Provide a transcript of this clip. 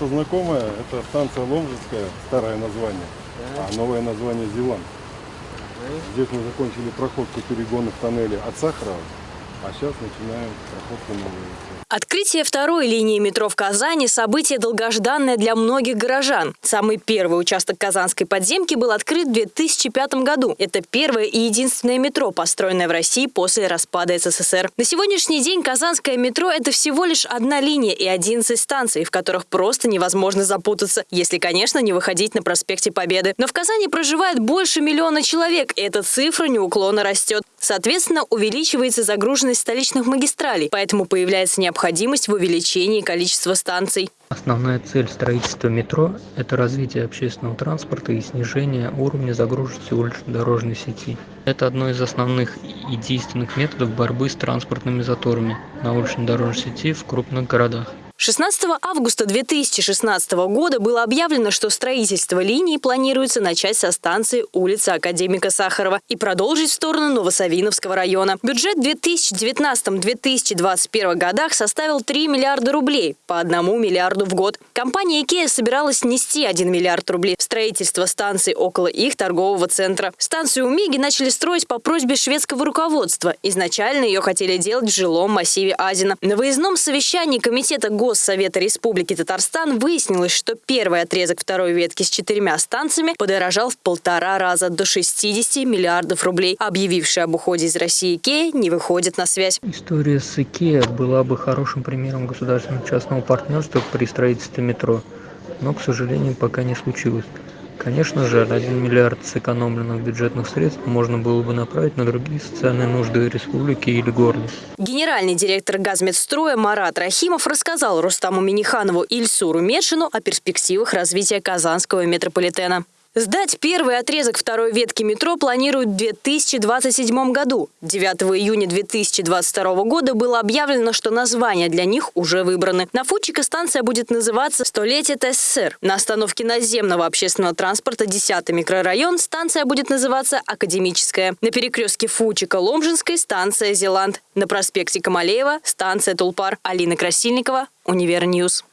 место знакомое, это станция Ломжицкая, старое название, а новое название Зеланд. Здесь мы закончили проходку перегонов тоннеля от Сахарова, а сейчас начинаем проходку новой. Открытие второй линии метро в Казани – событие долгожданное для многих горожан. Самый первый участок Казанской подземки был открыт в 2005 году. Это первое и единственное метро, построенное в России после распада СССР. На сегодняшний день Казанское метро – это всего лишь одна линия и 11 станций, в которых просто невозможно запутаться, если, конечно, не выходить на проспекте Победы. Но в Казани проживает больше миллиона человек, и эта цифра неуклонно растет. Соответственно, увеличивается загруженность столичных магистралей, поэтому появляется необходимость в увеличении количества станций. Основная цель строительства метро – это развитие общественного транспорта и снижение уровня загруженности улично-дорожной сети. Это одно из основных и действенных методов борьбы с транспортными заторами на улично-дорожной сети в крупных городах. 16 августа 2016 года было объявлено, что строительство линии планируется начать со станции улицы Академика Сахарова и продолжить в сторону Новосавиновского района. Бюджет в 2019-2021 годах составил 3 миллиарда рублей, по 1 миллиарду в год. Компания IKEA собиралась нести 1 миллиард рублей в строительство станции около их торгового центра. Станцию Умиги начали строить по просьбе шведского руководства. Изначально ее хотели делать в жилом массиве Азина. На выездном совещании комитета ГО Госсовета Республики Татарстан выяснилось, что первый отрезок второй ветки с четырьмя станциями подорожал в полтора раза до 60 миллиардов рублей. Объявивший об уходе из России Икея не выходит на связь. История с Икеа была бы хорошим примером государственного частного партнерства при строительстве метро, но, к сожалению, пока не случилось. Конечно же, 1 миллиард сэкономленных бюджетных средств можно было бы направить на другие социальные нужды республики или города. Генеральный директор газмедстроя Марат Рахимов рассказал Рустаму Миниханову и Ильсуру Медшину о перспективах развития казанского метрополитена. Сдать первый отрезок второй ветки метро планируют в 2027 году. 9 июня 2022 года было объявлено, что названия для них уже выбраны. На Фучика станция будет называться «Столетие ТССР». На остановке наземного общественного транспорта 10 микрорайон станция будет называться «Академическая». На перекрестке Фучика-Ломжинской станция «Зеланд». На проспекте Камалеева станция «Тулпар». Алина Красильникова, Универньюз.